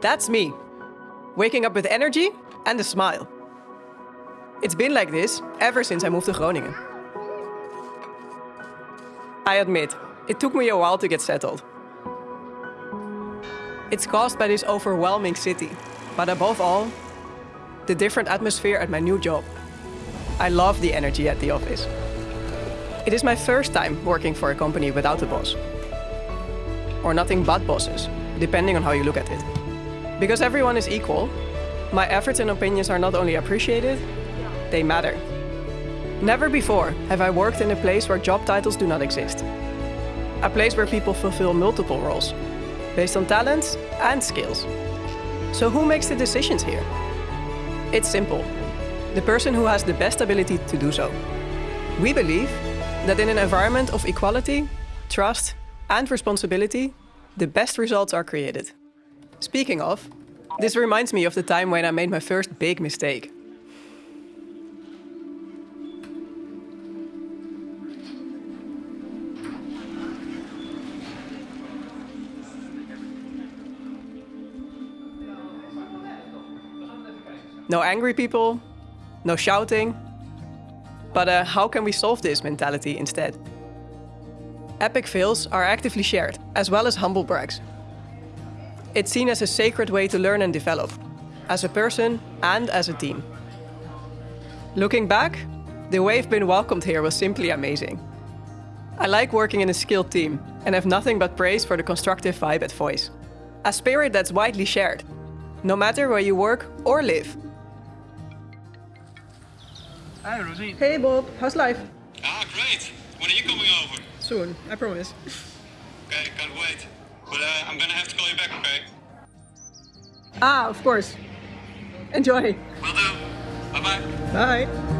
That's me. Waking up with energy and a smile. It's been like this ever since I moved to Groningen. I admit, it took me a while to get settled. It's caused by this overwhelming city, but above all, the different atmosphere at my new job. I love the energy at the office. It is my first time working for a company without a boss. Or nothing but bosses, depending on how you look at it. Because everyone is equal, my efforts and opinions are not only appreciated, they matter. Never before have I worked in a place where job titles do not exist. A place where people fulfill multiple roles, based on talents and skills. So who makes the decisions here? It's simple. The person who has the best ability to do so. We believe that in an environment of equality, trust and responsibility, the best results are created. Speaking of, this reminds me of the time when I made my first big mistake. No angry people, no shouting. But uh, how can we solve this mentality instead? Epic fails are actively shared, as well as humble brags. It's seen as a sacred way to learn and develop, as a person and as a team. Looking back, the way I've been welcomed here was simply amazing. I like working in a skilled team and have nothing but praise for the constructive vibe at Voys. A spirit that's widely shared, no matter where you work or live. Hi, Rosine. Hey Bob, how's life? Ah, great. When are you coming over? Soon, I promise. Okay, can't wait. But uh, I'm gonna have to call you back, okay? Ah, of course. Enjoy. Will do. Bye bye. Bye.